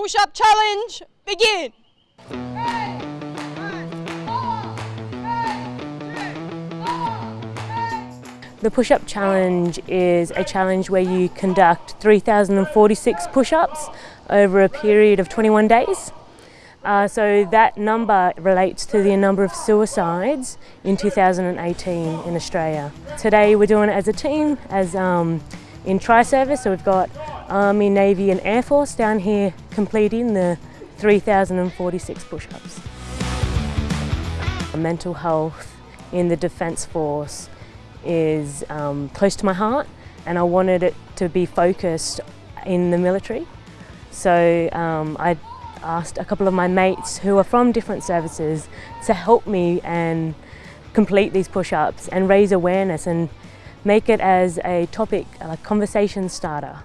Push-up challenge, begin! The push-up challenge is a challenge where you conduct 3,046 push-ups over a period of 21 days. Uh, so that number relates to the number of suicides in 2018 in Australia. Today we're doing it as a team, as um, in tri-service, so we've got Army, Navy and Air Force down here completing the 3,046 push-ups. Mental health in the Defence Force is um, close to my heart and I wanted it to be focused in the military. So um, I asked a couple of my mates who are from different services to help me and complete these push-ups and raise awareness and make it as a topic, a conversation starter